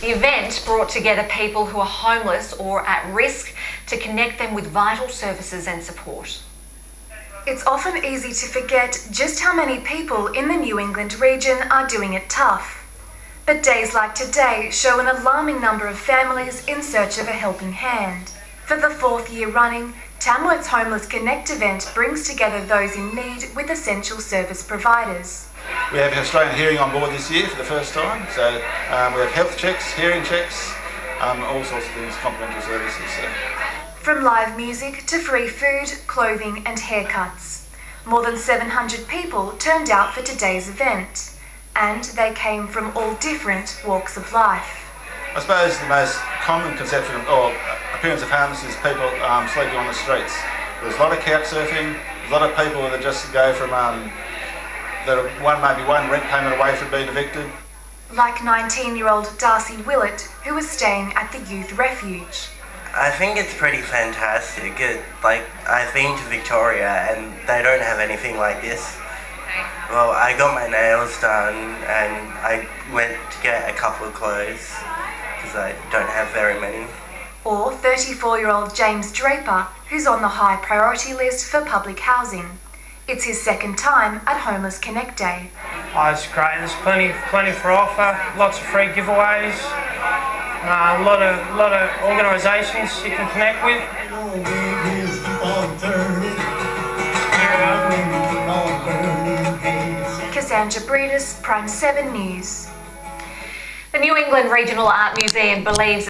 The event brought together people who are homeless or at risk to connect them with vital services and support. It's often easy to forget just how many people in the New England region are doing it tough. But days like today show an alarming number of families in search of a helping hand. For the fourth year running, Tamworth's Homeless Connect event brings together those in need with essential service providers. We have an Australian Hearing on board this year for the first time, so um, we have health checks, hearing checks, um, all sorts of things, complimentary services. So. From live music to free food, clothing and haircuts. More than 700 people turned out for today's event, and they came from all different walks of life. I suppose the most common conception or appearance of homeless is people um, sleeping on the streets. There's a lot of couch surfing, a lot of people that just go from um, that one maybe one rent payment away from being evicted. Like 19-year-old Darcy Willett, who was staying at the youth refuge. I think it's pretty fantastic. It, like, I've been to Victoria and they don't have anything like this. Well, I got my nails done and I went to get a couple of clothes because I don't have very many. Or 34-year-old James Draper, who's on the high priority list for public housing. It's his second time at Homeless Connect Day. Oh, it's great. There's plenty, plenty for offer. Lots of free giveaways. Uh, a lot of, a lot of organisations you can connect with. Cassandra Breedis, Prime 7 News. The New England Regional Art Museum believes